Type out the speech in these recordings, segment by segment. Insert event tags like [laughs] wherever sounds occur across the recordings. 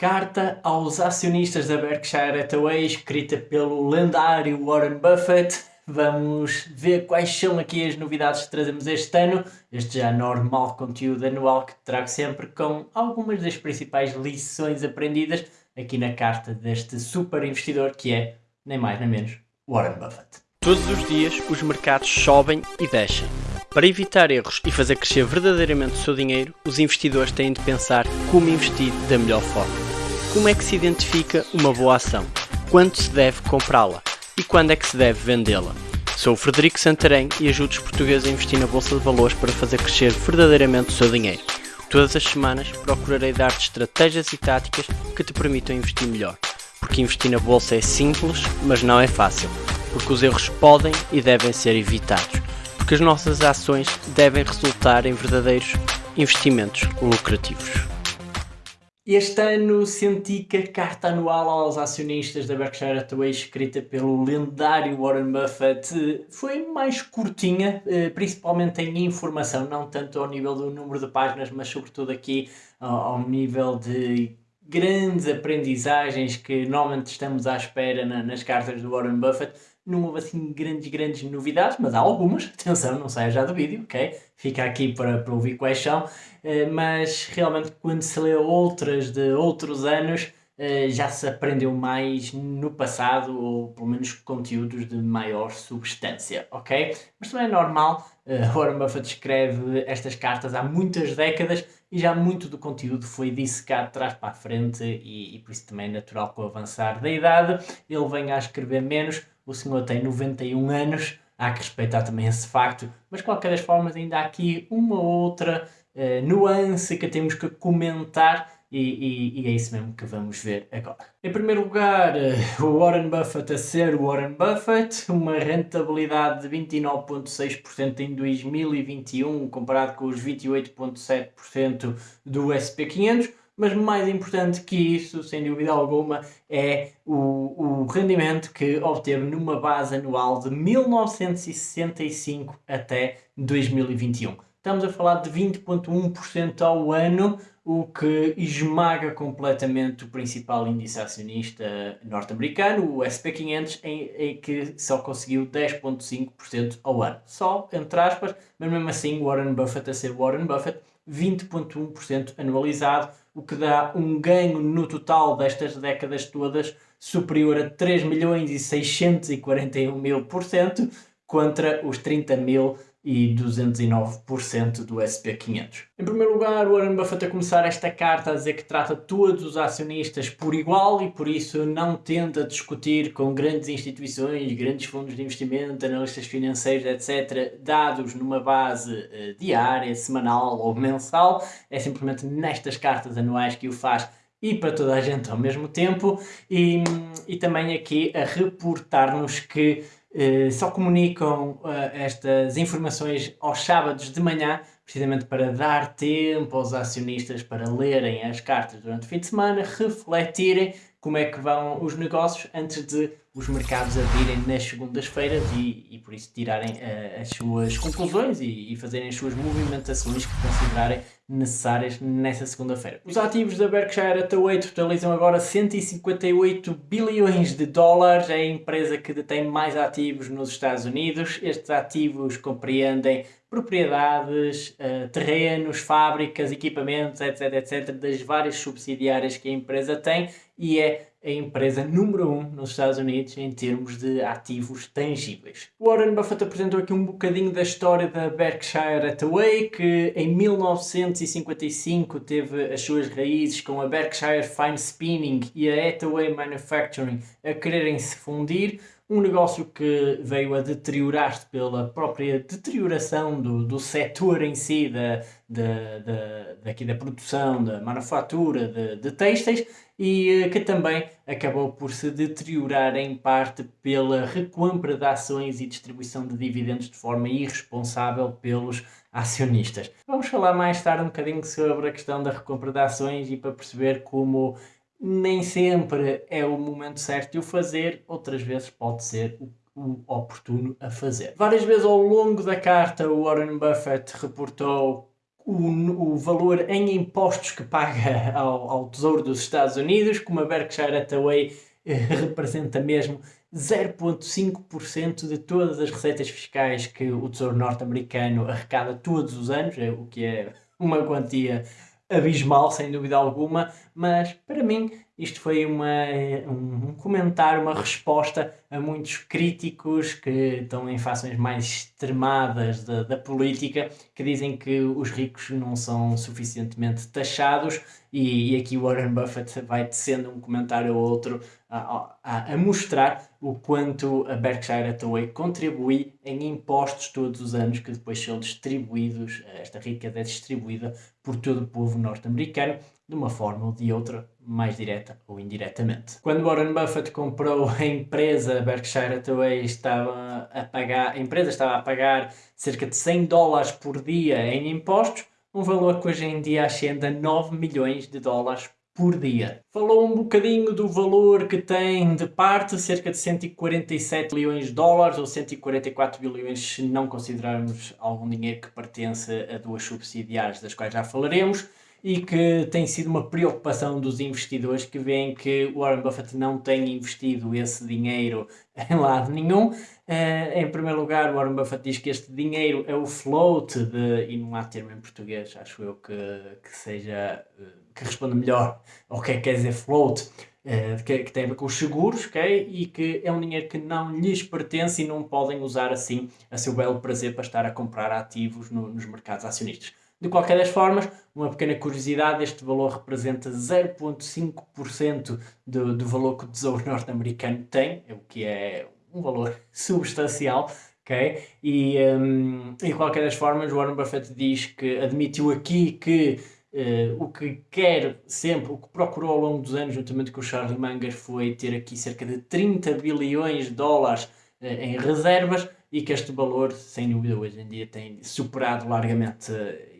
Carta aos acionistas da Berkshire Hathaway, escrita pelo lendário Warren Buffett. Vamos ver quais são aqui as novidades que trazemos este ano. Este já normal conteúdo anual que trago sempre com algumas das principais lições aprendidas aqui na carta deste super investidor que é, nem mais nem menos, Warren Buffett. Todos os dias os mercados sobem e descem. Para evitar erros e fazer crescer verdadeiramente o seu dinheiro, os investidores têm de pensar como investir da melhor forma. Como é que se identifica uma boa ação? Quando se deve comprá-la? E quando é que se deve vendê-la? Sou o Frederico Santarém e ajudo os portugueses a investir na Bolsa de Valores para fazer crescer verdadeiramente o seu dinheiro. Todas as semanas procurarei dar-te estratégias e táticas que te permitam investir melhor. Porque investir na Bolsa é simples, mas não é fácil. Porque os erros podem e devem ser evitados. Porque as nossas ações devem resultar em verdadeiros investimentos lucrativos. Este ano senti que a carta anual aos acionistas da Berkshire Hathaway escrita pelo lendário Warren Buffett foi mais curtinha, eh, principalmente em informação, não tanto ao nível do número de páginas, mas sobretudo aqui ao nível de grandes aprendizagens que normalmente estamos à espera nas cartas do Warren Buffett. Não houve assim grandes, grandes novidades, mas há algumas, atenção, não saia já do vídeo, ok? Fica aqui para, para ouvir quais são, mas realmente quando se lê outras de outros anos, uh, já se aprendeu mais no passado, ou pelo menos conteúdos de maior substância, ok? Mas também é normal, uh, Warren Buffett escreve estas cartas há muitas décadas, e já muito do conteúdo foi dissecado de trás para a frente e, e por isso também é natural com o avançar da idade ele venha a escrever menos, o senhor tem 91 anos, há que respeitar também esse facto, mas de qualquer das formas ainda há aqui uma outra uh, nuance que temos que comentar e, e, e, é isso mesmo que vamos ver agora. Em primeiro lugar, eh, o Warren Buffett a ser Warren Buffett, uma rentabilidade de 29,6% em 2021 comparado com os 28,7% do SP500, mas mais importante que isso, sem dúvida alguma, é o, o rendimento que obteve numa base anual de 1965 até 2021. Estamos a falar de 20,1% ao ano, o que esmaga completamente o principal índice acionista norte-americano, o SP500, em, em, que só conseguiu 10,5% ao ano. Só, entre aspas, mas mesmo assim Warren Buffett a ser Warren Buffett, 20,1% anualizado, o que dá um ganho no total destas décadas todas superior a 3 milhões e 641 mil por cento contra os 30 mil e 209% do SP500. Em primeiro lugar, Warren Buffett a começar esta carta a dizer que trata todos os acionistas por igual e por isso não tenta discutir com grandes instituições, grandes fundos de investimento, analistas financeiros, etc., dados numa base uh, diária, semanal ou mensal. É simplesmente nestas cartas anuais que o faz e para toda a gente ao mesmo tempo e, e também aqui a reportar-nos que eh, só comunicam uh, estas informações aos sábados de manhã, precisamente para dar tempo aos acionistas para lerem as cartas durante o fim de semana, refletirem como é que vão os negócios antes de os mercados abrirem nas segundas-feiras e, e por isso tirarem uh, as suas conclusões e, e, fazerem as suas movimentações que considerarem necessárias nessa segunda-feira. Os ativos da Berkshire Hathaway totalizam agora 158 bilhões de dólares, é a empresa que detém mais ativos nos Estados Unidos. Estes ativos compreendem propriedades, uh, terrenos, fábricas, equipamentos, etc, etc, das várias subsidiárias que a empresa tem e é a empresa número 1 um nos Estados Unidos em termos de ativos tangíveis. Warren Buffett apresentou aqui um bocadinho da história da Berkshire Hathaway, que em 1955 teve as suas raízes com a Berkshire Fine Spinning e a Hathaway Manufacturing a quererem se fundir, um negócio que veio a deteriorar-se pela própria deterioração do, do setor em si, da, da, da, daqui da produção, da manufatura de, de têxteis, e eh, que também acabou por se deteriorar em parte pela recompra de ações e distribuição de dividendos de forma irresponsável pelos acionistas. Vamos falar mais tarde um bocadinho sobre a questão da recompra de ações e para perceber como nem sempre é o momento certo de o fazer, outras vezes pode ser o, o oportuno a fazer. Várias vezes ao longo da carta o Warren Buffett reportou o, o valor em impostos que paga ao, ao Tesouro dos Estados Unidos, como a Berkshire Hathaway eh, representa mesmo 0,5% de todas as receitas fiscais que o Tesouro norte-americano arrecada todos os anos, é o que é uma quantia abismal, sem dúvida alguma, mas para mim isto foi uma, um comentário, uma resposta a muitos críticos que estão em fações mais extremadas da, da política, que dizem que os ricos não são suficientemente taxados e, e aqui Warren Buffett vai tecendo um comentário ou outro a, a, mostrar o quanto a Berkshire Hathaway contribui em impostos todos os anos que depois são distribuídos, esta riqueza é distribuída por todo o povo norte-americano de uma forma ou de outra, mais direta ou indiretamente. Quando Warren Buffett comprou a empresa Berkshire Hathaway, estava a pagar, a empresa estava a pagar cerca de 100 dólares por dia em impostos, um valor que hoje em dia ascende a 9 milhões de dólares por dia. Falou um bocadinho do valor que tem de parte, cerca de 147 bilhões de dólares ou 144 bilhões se não considerarmos algum dinheiro que pertence a duas subsidiárias das quais já falaremos e que tem sido uma preocupação dos investidores que veem que Warren Buffett não tem investido esse dinheiro [laughs] em lado nenhum. Uh, em primeiro lugar, Warren Buffett diz que este dinheiro é o float de, e não há termo em português, acho eu que, que seja, uh, que responda melhor ao que é que quer dizer float, uh, que, que, tem a ver com os seguros, ok? E que é um dinheiro que não lhes pertence e não podem usar assim a seu belo prazer para estar a comprar ativos no, nos mercados acionistas. De qualquer das formas, uma pequena curiosidade, este valor representa 0,5% do, do valor que o Tesouro norte-americano tem, o que é um valor [laughs] substancial, ok? E, um, de qualquer das formas, Warren Buffett diz que admitiu aqui que Uh, o que quer sempre, o que procurou ao longo dos anos, juntamente com o Charlie Munger, foi ter aqui cerca de 30 bilhões de dólares uh, em reservas e que este valor, sem dúvida, hoje em dia tem superado largamente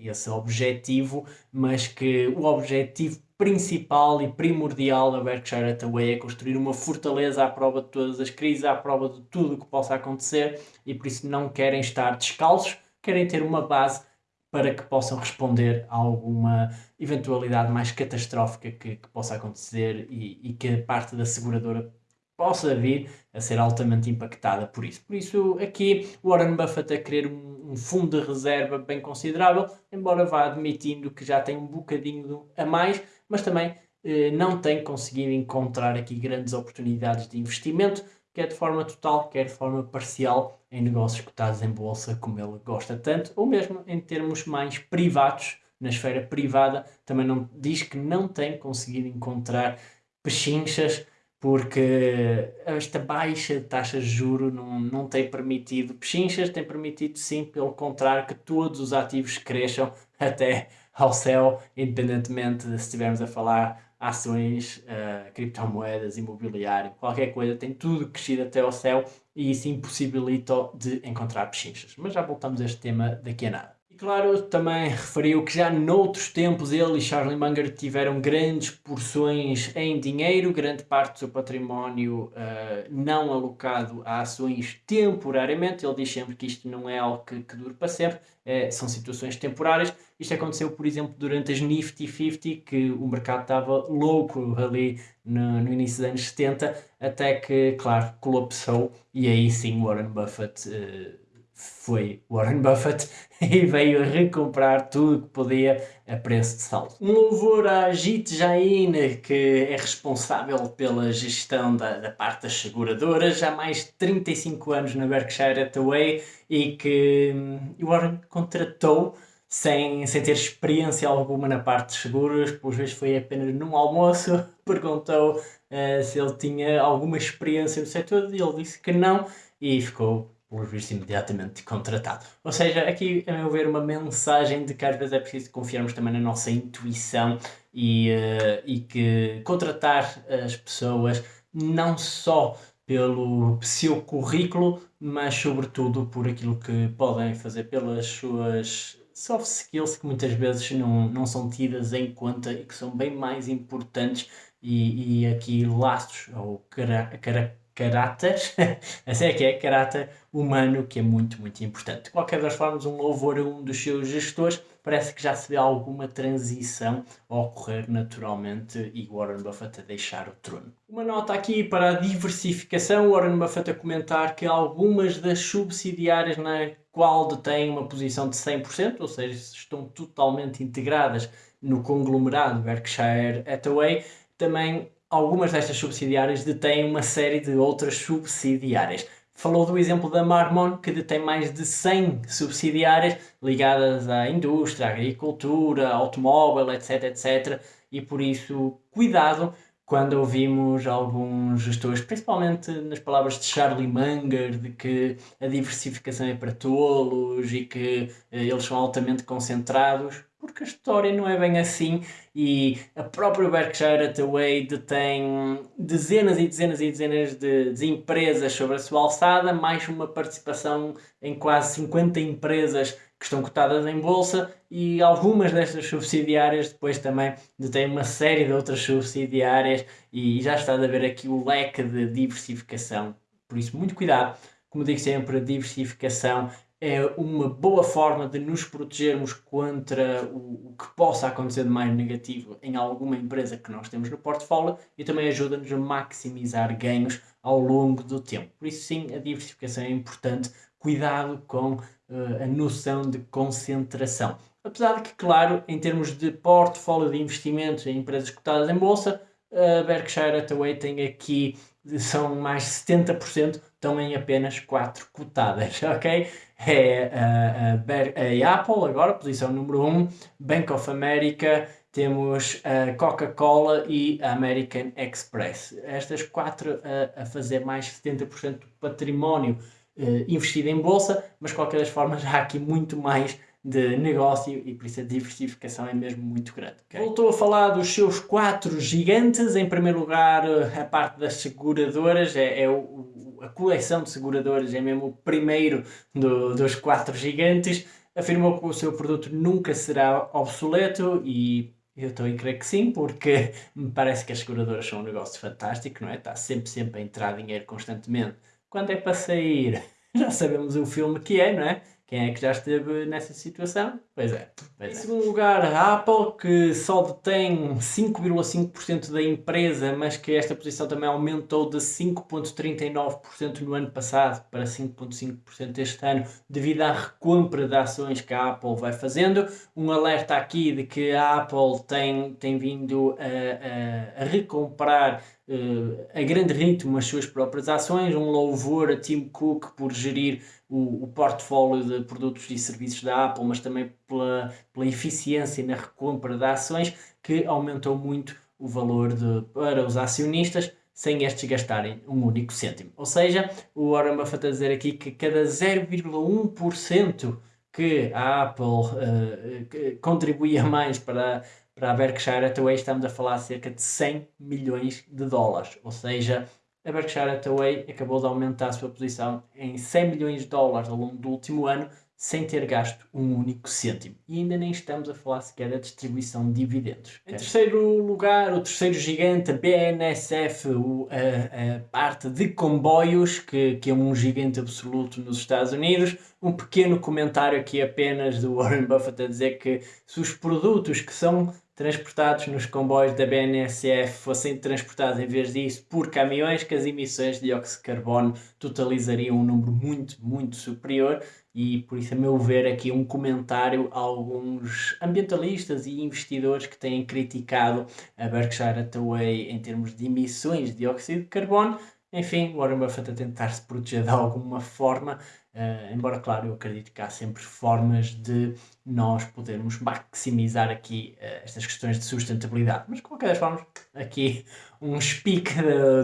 esse objetivo, mas que o objetivo principal e primordial da Berkshire Hathaway é construir uma fortaleza à prova de todas as crises, à prova de tudo o que possa acontecer e por isso não querem estar descalços, querem ter uma base para que possam responder a alguma eventualidade mais catastrófica que, que possa acontecer e, e que a parte da seguradora possa vir a ser altamente impactada por isso. Por isso, aqui Warren Buffett a querer um, um fundo de reserva bem considerável, embora vá admitindo que já tem um bocadinho a mais, mas também eh, não tem conseguido encontrar aqui grandes oportunidades de investimento, quer de forma total, quer de forma parcial, em negócios cotados em bolsa, como ele gosta tanto, ou mesmo em termos mais privados, na esfera privada, também não, diz que não tem conseguido encontrar pechinchas porque esta baixa taxa de juro não, não tem permitido pechinchas, tem permitido sim, pelo contrário, que todos os ativos cresçam até ao céu, independentemente de se estivermos a falar ações, uh, criptomoedas, imobiliário, qualquer coisa, tem tudo crescido até ao céu e isso impossibilita de encontrar pechinchas. Mas já voltamos a este tema daqui a nada claro, também referiu que já noutros tempos ele e Charlie Munger tiveram grandes porções em dinheiro, grande parte do seu património uh, não alocado a ações temporariamente. Ele diz sempre que isto não é algo que, que dure para sempre, é, são situações temporárias. Isto aconteceu, por exemplo, durante as Nifty 50, que o mercado estava louco ali no, no início dos anos 70, até que, claro, colapsou e aí sim Warren Buffett. Uh, foi Warren [laughs] Buffett e veio recomprar tudo que podia a preço de saldo. Um louvor a Jit Jain, que é responsável pela gestão da, da parte das seguradoras, há mais de 35 anos na Berkshire Hathaway e que hum, Warren contratou sem, sem ter experiência alguma na parte de seguros, por vezes foi apenas num almoço, [laughs] perguntou uh, se ele tinha alguma experiência no setor e ele disse que não e ficou por visto imediatamente contratado. Ou seja, aqui, a meu ver, uma mensagem de que às vezes é preciso confiarmos também na nossa intuição e, uh, e que contratar as pessoas não só pelo seu currículo, mas sobretudo por aquilo que podem fazer pelas suas soft skills que muitas vezes não, não são tidas em conta e que são bem mais importantes e, e aqui laços ou cara, cara, caráter, [laughs] assim é que é, caráter humano, que é muito, muito importante. De qualquer das formas, um louvor a um dos seus gestores, parece que já se vê alguma transição a ocorrer naturalmente e Warren Buffett a deixar o trono. Uma nota aqui para a diversificação, Warren Buffett a comentar que algumas das subsidiárias na qual detém uma posição de 100%, ou seja, estão totalmente integradas no conglomerado Berkshire Hathaway, também algumas destas subsidiárias detêm uma série de outras subsidiárias. Falou do exemplo da Marmon, que detém mais de 100 subsidiárias ligadas à indústria, à agricultura, automóvel, etc, etc. E por isso, cuidado quando ouvimos alguns gestores, principalmente nas palavras de Charlie Munger, de que a diversificação é para tolos e que eh, eles são altamente concentrados, porque a história não é bem assim e a própria Berkshire Hathaway detém dezenas e dezenas e dezenas de, de, empresas sobre a sua alçada, mais uma participação em quase 50 empresas que estão cotadas em bolsa e algumas destas subsidiárias depois também detêm uma série de outras subsidiárias e já está a ver aqui o leque de diversificação. Por isso, muito cuidado. Como digo sempre, a diversificação é uma boa forma de nos protegermos contra o, o, que possa acontecer de mais negativo em alguma empresa que nós temos no portfólio e também ajuda-nos a maximizar ganhos ao longo do tempo. Por isso, sim, a diversificação é importante. Cuidado com uh, a noção de concentração. Apesar de que, claro, em termos de portfólio de investimentos em empresas cotadas em bolsa, a Berkshire Hathaway tem aqui, são mais 70%, estão em apenas 4 cotadas, [laughs] ok? É a, a, a Apple agora, posição número 1, Bank of America, temos a Coca-Cola e a American Express. Estas quatro a, a fazer mais 70% do património uh, investido em bolsa, mas de qualquer das formas há aqui muito mais de negócio e por isso a diversificação é mesmo muito grande. Okay? Voltou a falar dos seus quatro gigantes. Em primeiro lugar, a parte das seguradoras, é, é o, a coleção de seguradoras, é mesmo o primeiro do, dos quatro gigantes. Afirmou que o seu produto nunca será obsoleto e eu estou a crer que sim, porque me parece que as seguradoras são um negócio fantástico, não é? Está sempre, sempre a entrar dinheiro constantemente. Quando é para sair? [laughs] Já sabemos o filme que é, não é? Quem é que já esteve nessa situação? Pois é. Pois em é. segundo lugar, a Apple, que só detém 5,5% da empresa, mas que esta posição também aumentou de 5,39% no ano passado para 5,5% este ano, devido à recompra de ações que a Apple vai fazendo. Um alerta aqui de que a Apple tem, tem vindo a, a, a recomprar uh, a grande ritmo as suas próprias ações, um louvor a Tim Cook por gerir o, o portfólio de produtos e serviços da Apple, mas também pela, pela eficiência na recompra de ações, que aumentou muito o valor de, para os acionistas, sem estes gastarem um único cêntimo. Ou seja, o Warren Buffett a dizer aqui que cada 0,1% que a Apple uh, contribuía mais para para a Berkshire Hathaway estamos a falar cerca de 100 milhões de dólares, ou seja, a Berkshire Hathaway acabou de aumentar a sua posição em 100 milhões de dólares ao longo do último ano, sem ter gasto um único cêntimo. E ainda nem estamos a falar sequer da distribuição de dividendos. Em terceiro lugar, o terceiro gigante, a BNSF, a, a, parte de comboios, que, que é um gigante absoluto nos Estados Unidos. Um pequeno comentário aqui apenas do Warren Buffett a dizer que se os produtos que são transportados nos comboios da BNSF fossem transportados em vez disso por caminhões, que as emissões de dióxido de carbono totalizariam um número muito, muito superior e por isso, a meu ver, aqui um comentário a alguns ambientalistas e investidores que têm criticado a Berkshire Hathaway em termos de emissões de dióxido de carbono. Enfim, Warren Buffett a tentar se proteger de alguma forma, Uh, embora, claro, eu acredito que há sempre formas de nós podermos maximizar aqui uh, estas questões de sustentabilidade. Mas, de qualquer forma, aqui um speak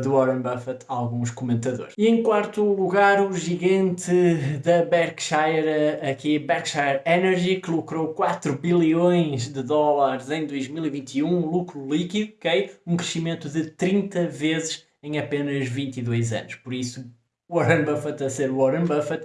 do Warren Buffett a alguns comentadores. E em quarto lugar, o gigante da Berkshire, aqui Berkshire Energy, que lucrou 4 bilhões de dólares em 2021, lucro líquido, ok? Um crescimento de 30 vezes em apenas 22 anos. Por isso, Warren Buffett a ser Warren Buffett,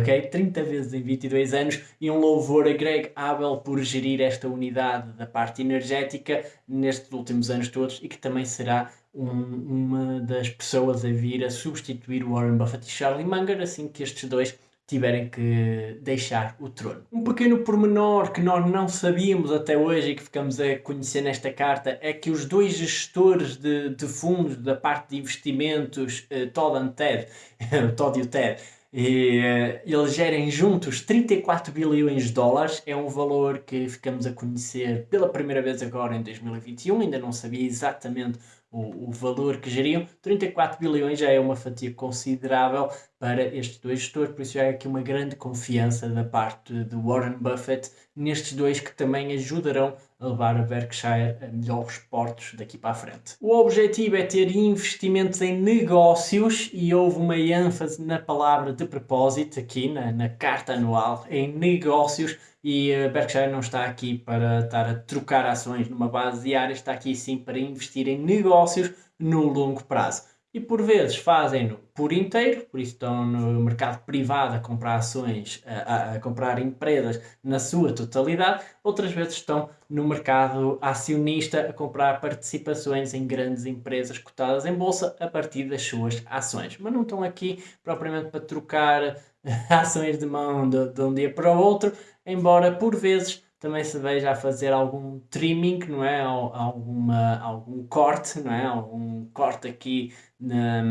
ok? 30 vezes em 22 anos e um louvor a Greg Abel por gerir esta unidade da parte energética nestes últimos anos todos e que também será um, uma das pessoas a vir a substituir Warren Buffett e Charlie Munger assim que estes dois tiverem que deixar o trono. Um pequeno pormenor que nós não sabíamos até hoje e que ficamos a conhecer nesta carta é que os dois gestores de, de fundos da parte de investimentos, uh, Todd e Ted, [laughs] Todd e o Ted, e, uh, eles gerem juntos 34 bilhões de dólares, é um valor que ficamos a conhecer pela primeira vez agora em 2021, ainda não sabia exatamente o, o valor que geriam. 34 bilhões já é uma fatia considerável para estes dois gestores, por isso já é aqui uma grande confiança da parte de Warren Buffett nestes dois que também ajudarão a levar a Berkshire a melhores portos daqui para a frente. O objetivo é ter investimentos em negócios e houve uma ênfase na palavra de propósito aqui na, na carta anual em negócios e a Berkshire não está aqui para estar a trocar ações numa base diária, está aqui sim para investir em negócios no longo prazo e por vezes fazem-no por inteiro, por isso estão no mercado privado a comprar ações, a, a, comprar empresas na sua totalidade, outras vezes estão no mercado acionista a comprar participações em grandes empresas cotadas em bolsa a partir das suas ações. Mas não estão aqui propriamente para trocar [laughs] ações de mão de, de um dia para o outro, embora por vezes também se veja a fazer algum trimming, não é? Alguma, algum corte, não é? Algum corte aqui na,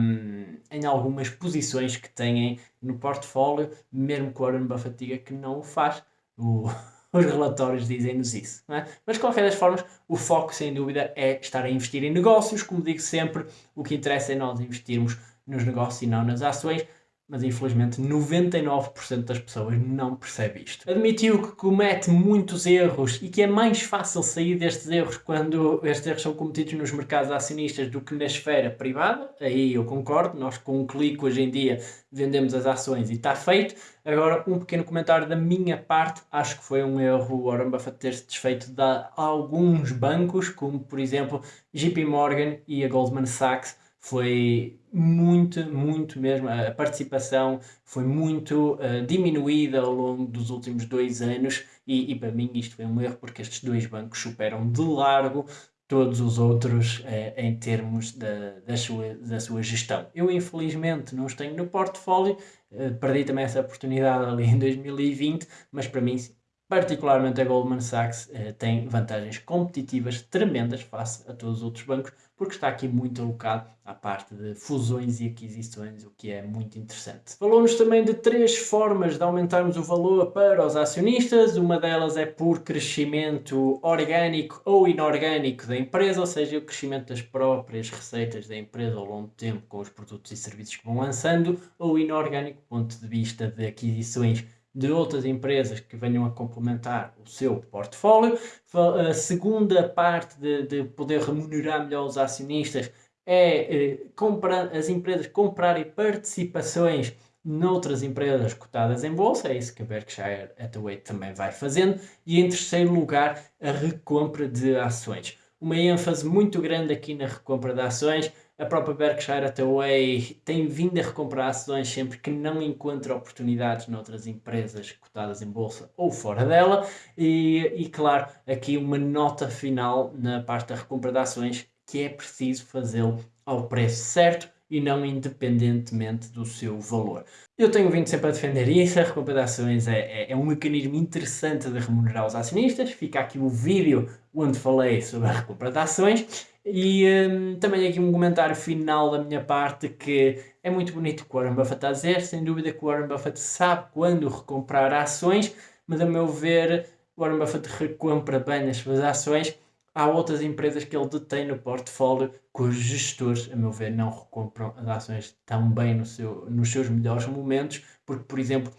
em algumas posições que têm no portfólio, mesmo que o Warren Buffett diga que não o faz. O, [laughs] os relatórios dizem-nos isso. É? Mas, de qualquer das formas, o foco, sem dúvida, é estar a investir em negócios. Como digo sempre, o que interessa é nós investirmos nos negócios e não nas ações mas infelizmente 99% das pessoas não percebe isto. Admitiu que comete muitos erros e que é mais fácil sair destes erros quando estes erros são cometidos nos mercados acionistas do que na esfera privada. Aí eu concordo, nós com um clique hoje em dia vendemos as ações e está feito. Agora, um pequeno comentário da minha parte, acho que foi um erro o Warren Buffett ter-se desfeito de alguns bancos, como por exemplo JP Morgan e a Goldman Sachs, foi muito, muito mesmo. A participação foi muito uh, diminuída ao longo dos últimos dois anos e, e, para mim isto foi um erro porque estes dois bancos superam de largo todos os outros uh, em termos da, da, sua, da sua gestão. Eu infelizmente não os tenho no portfólio, uh, perdi também essa oportunidade ali em 2020, mas para mim particularmente a Goldman Sachs tem vantagens competitivas tremendas face a todos os outros bancos porque está aqui muito alocado à parte de fusões e aquisições, o que é muito interessante. Falou-nos também de três formas de aumentarmos o valor para os acionistas. Uma delas é por crescimento orgânico ou inorgânico da empresa, ou seja, o crescimento das próprias receitas da empresa ao longo do tempo com os produtos e serviços que vão lançando, ou inorgânico, ponto de vista de aquisições de outras empresas que venham a complementar o seu portfólio. A segunda parte de, de poder remunerar melhor os acionistas é eh, as empresas comprarem participações noutras empresas cotadas em bolsa, é isso que a Berkshire Hathaway também vai fazendo, e em terceiro lugar, a recompra de ações. Uma ênfase muito grande aqui na recompra de ações, a própria Berkshire Hathaway tem vindo a recomprar ações sempre que não encontra oportunidades noutras empresas cotadas em bolsa ou fora dela. E, e claro, aqui uma nota final na parte da recompra de ações que é preciso fazê-lo ao preço certo e não independentemente do seu valor. Eu tenho vindo sempre a defender isso, a recompra de ações é, é, é, um mecanismo interessante de remunerar os acionistas. Fica aqui o vídeo onde falei sobre a recompra de ações e um, também aqui um comentário final da minha parte que é muito bonito o Warren Buffett a dizer, sem dúvida que o Warren Buffett sabe quando recomprar ações, mas a meu ver o Warren Buffett recompra bem as suas ações. Há outras empresas que ele detém no portfólio cujos gestores, a meu ver, não recompram as ações tão bem no seu, nos seus melhores momentos, porque, por exemplo,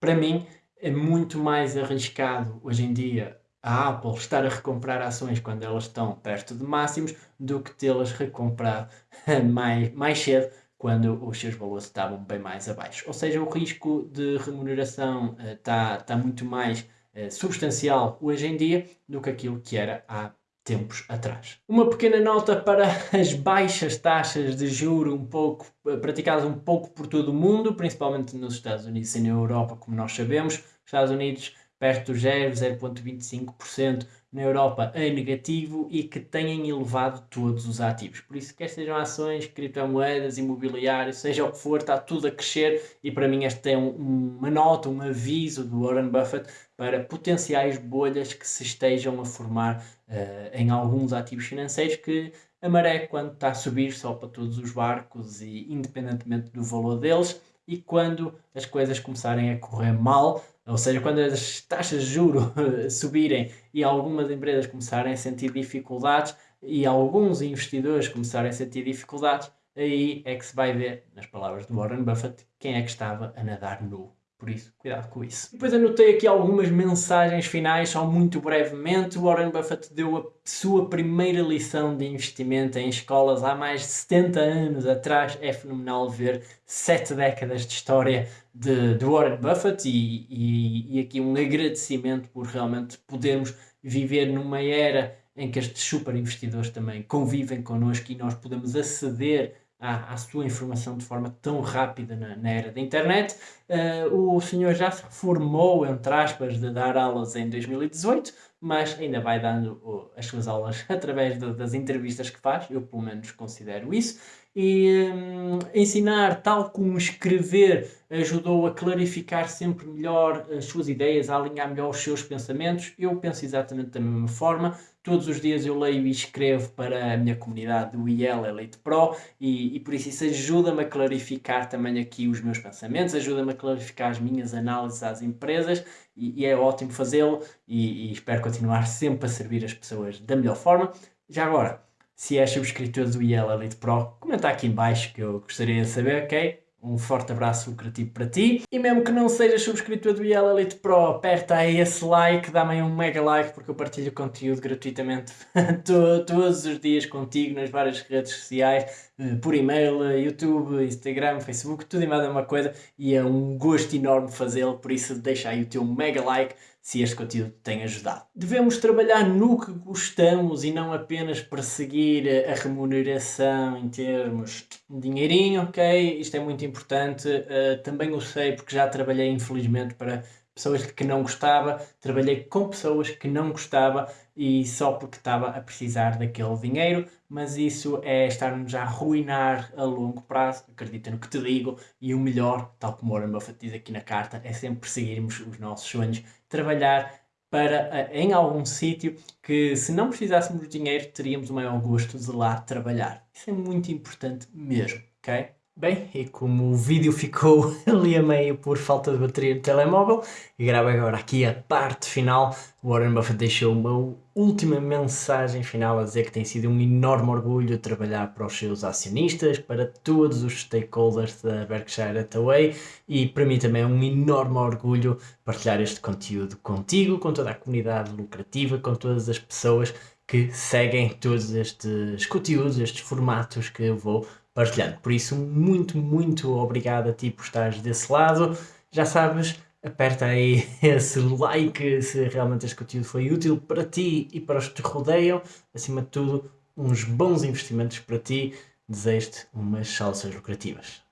para mim é muito mais arriscado hoje em dia a Apple estar a recomprar ações quando elas estão perto de máximos do que tê-las recomprar [laughs] mais, mais cedo quando os seus valores estavam bem mais abaixo. Ou seja, o risco de remuneração está uh, tá muito mais uh, substancial hoje em dia do que aquilo que era há tempos atrás. Uma pequena nota para [laughs] as baixas taxas de juro um pouco eh, praticadas um pouco por todo o mundo, principalmente nos Estados Unidos e na Europa, como nós sabemos. Estados Unidos perto do 0, 0.25%, na Europa a negativo e que têm elevado todos os ativos. Por isso, quer sejam ações, criptomoedas, imobiliário, seja o que for, está tudo a crescer e para mim este é um, uma nota, um aviso do Warren Buffett para potenciais bolhas que se estejam a formar uh, em alguns ativos financeiros que a maré, quando está a subir, só para todos os barcos e independentemente do valor deles, e quando as coisas começarem a correr mal, ou seja, quando as taxas de juro [laughs] subirem e algumas empresas começarem a sentir dificuldades e alguns investidores começarem a sentir dificuldades, aí é que se vai ver, nas palavras do Warren Buffett, quem é que estava a nadar nu. Por isso, cuidado com isso. Depois anotei aqui algumas mensagens finais, só muito brevemente. Warren Buffett deu a sua primeira lição de investimento em escolas há mais de 70 anos atrás. É fenomenal ver sete décadas de história de, de Warren Buffett e, e, e aqui um agradecimento por realmente podermos viver numa era em que estes super investidores também convivem connosco e nós podemos aceder à, sua informação de forma tão rápida na, na era da internet. Uh, o senhor já se reformou, entre aspas, de dar aulas em 2018, mas ainda vai dando uh, as suas aulas [laughs] através de, das entrevistas que faz, eu pelo menos considero isso. E um, ensinar, tal como escrever, ajudou a clarificar sempre melhor as suas ideias, a alinhar melhor os seus pensamentos. Eu penso exatamente da mesma forma Todos os dias eu leio e escrevo para a minha comunidade do IEL Elite Pro e, e por isso isso ajuda-me a clarificar também aqui os meus pensamentos, ajuda-me a clarificar as minhas análises às empresas e, e é ótimo fazê-lo e, e espero continuar sempre a servir as pessoas da melhor forma. Já agora, se és subscritor do IEL Elite Pro, comenta aqui em baixo que eu gostaria de saber, ok? Um forte abraço lucrativo para ti. E mesmo que não sejas subscritor do IEL Elite Pro, aperta aí esse like, dá-me aí um mega like porque eu partilho conteúdo gratuitamente [laughs] todos os dias contigo nas várias redes sociais, eh, por e-mail, YouTube, Instagram, Facebook, tudo e mais uma coisa e é um gosto enorme fazê-lo, por isso deixa aí o teu mega like se este conteúdo tem ajudado. Devemos trabalhar no que gostamos e não apenas perseguir a remuneração em termos de dinheirinho, ok? Isto é muito importante. Uh, também o sei porque já trabalhei, infelizmente, para pessoas que não gostava, trabalhei com pessoas que não gostava e só porque estava a precisar daquele dinheiro, mas isso é estar-nos a arruinar a longo prazo, acredita no que te digo, e o melhor, tal como Warren Buffett diz aqui na carta, é sempre perseguirmos os nossos sonhos, trabalhar para eh, em algum sítio que se não precisássemos de dinheiro teríamos o maior gosto de lá trabalhar. Isso é muito importante mesmo, ok? Bem, e como o vídeo ficou [laughs] ali a meio por falta de bateria no telemóvel, gravo agora aqui a parte final. Warren Buffett deixou uma última mensagem final a dizer que tem sido um enorme orgulho trabalhar para os seus acionistas, para todos os stakeholders da Berkshire Hathaway e para mim também é um enorme orgulho partilhar este conteúdo contigo, com toda a comunidade lucrativa, com todas as pessoas que seguem todos estes conteúdos, estes formatos que eu vou partilhando. Por isso, muito, muito obrigado a ti por estares desse lado. Já sabes, aperta aí [laughs] esse like se realmente este conteúdo foi útil para ti e para os que te rodeiam. Acima de tudo, uns bons investimentos para ti. Desejo-te umas salsas lucrativas.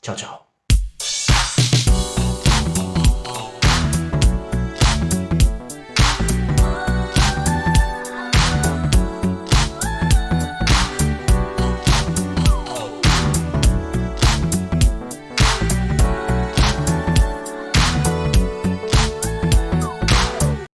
Tchau, tchau.